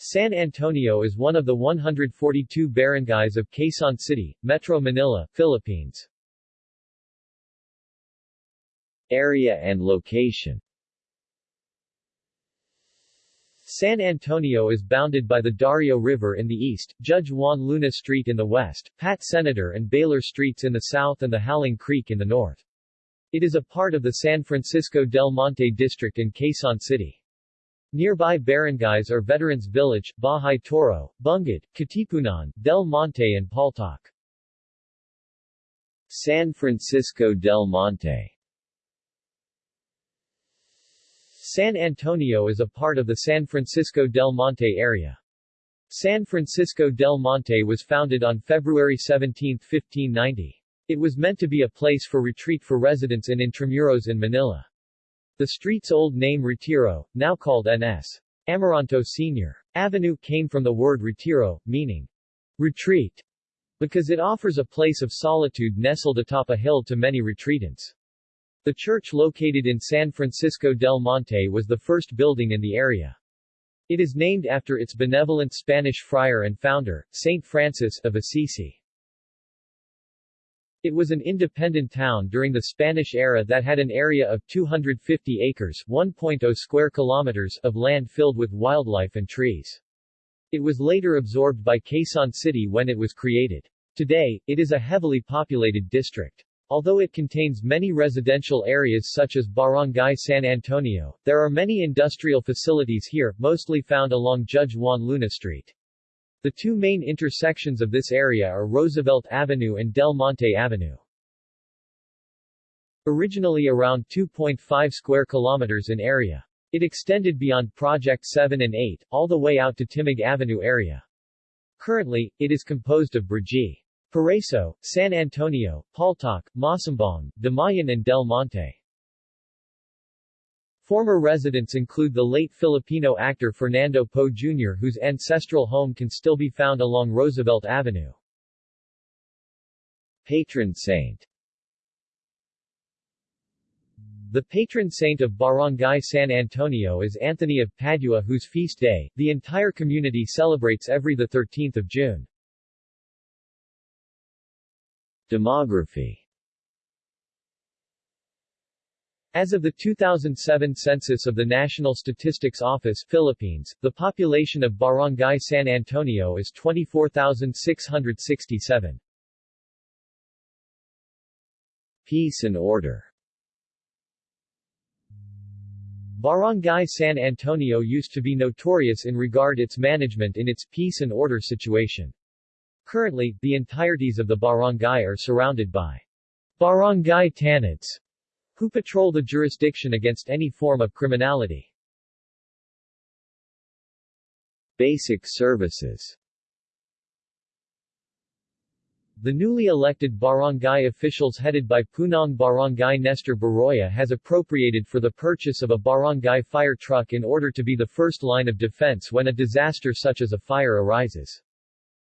San Antonio is one of the 142 barangays of Quezon City, Metro Manila, Philippines. Area and location San Antonio is bounded by the Dario River in the east, Judge Juan Luna Street in the west, Pat Senator and Baler Streets in the south and the Howling Creek in the north. It is a part of the San Francisco del Monte district in Quezon City. Nearby barangays are Veterans Village, Bahay Toro, Bungad, Katipunan, Del Monte and Paltok. San Francisco del Monte San Antonio is a part of the San Francisco del Monte area. San Francisco del Monte was founded on February 17, 1590. It was meant to be a place for retreat for residents in Intramuros in Manila. The street's old name Retiro, now called N.S. Amoranto Sr. Avenue came from the word retiro, meaning retreat, because it offers a place of solitude nestled atop a hill to many retreatants. The church located in San Francisco del Monte was the first building in the area. It is named after its benevolent Spanish friar and founder, Saint Francis of Assisi. It was an independent town during the Spanish era that had an area of 250 acres 1.0 square kilometers of land filled with wildlife and trees. It was later absorbed by Quezon City when it was created. Today, it is a heavily populated district. Although it contains many residential areas such as Barangay San Antonio, there are many industrial facilities here, mostly found along Judge Juan Luna Street. The two main intersections of this area are Roosevelt Avenue and Del Monte Avenue. Originally around 2.5 square kilometers in area. It extended beyond Project 7 and 8, all the way out to Timog Avenue area. Currently, it is composed of Brgy, Paraíso, San Antonio, Paltok, Masambong, Damayan and Del Monte. Former residents include the late Filipino actor Fernando Poe Jr. whose ancestral home can still be found along Roosevelt Avenue. Patron saint The patron saint of Barangay San Antonio is Anthony of Padua whose feast day, the entire community celebrates every 13 June. Demography As of the 2007 census of the National Statistics Office Philippines, the population of Barangay San Antonio is 24,667. Peace and order Barangay San Antonio used to be notorious in regard its management in its peace and order situation. Currently, the entireties of the barangay are surrounded by barangay tanods, who patrol the jurisdiction against any form of criminality. Basic services The newly elected barangay officials headed by Punong Barangay Nestor Baroya has appropriated for the purchase of a barangay fire truck in order to be the first line of defense when a disaster such as a fire arises.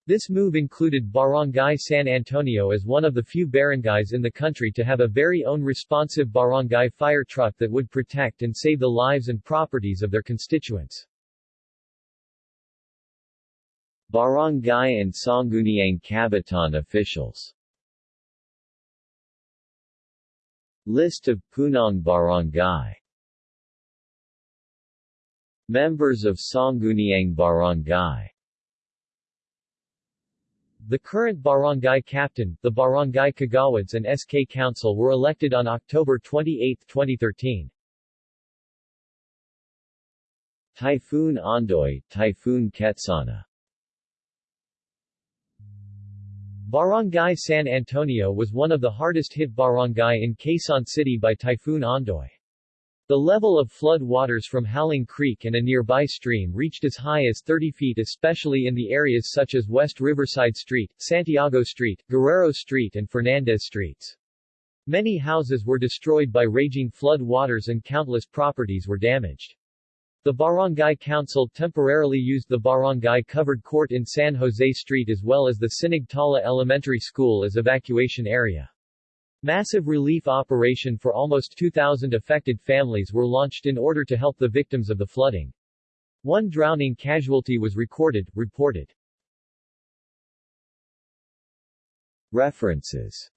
This move included Barangay San Antonio as one of the few barangays in the country to have a very own responsive barangay fire truck that would protect and save the lives and properties of their constituents. Barangay and Sangguniang Kabataan officials. List of Punong Barangay. Members of Sangguniang Barangay the current barangay captain, the barangay kagawads and SK council were elected on October 28, 2013. Typhoon Ondoy, Typhoon Ketsana Barangay San Antonio was one of the hardest hit barangay in Quezon City by Typhoon Ondoy. The level of flood waters from Howling Creek and a nearby stream reached as high as 30 feet especially in the areas such as West Riverside Street, Santiago Street, Guerrero Street and Fernandez Streets. Many houses were destroyed by raging flood waters and countless properties were damaged. The Barangay Council temporarily used the barangay covered court in San Jose Street as well as the Sinagtala Elementary School as evacuation area. Massive relief operation for almost 2,000 affected families were launched in order to help the victims of the flooding. One drowning casualty was recorded, reported. References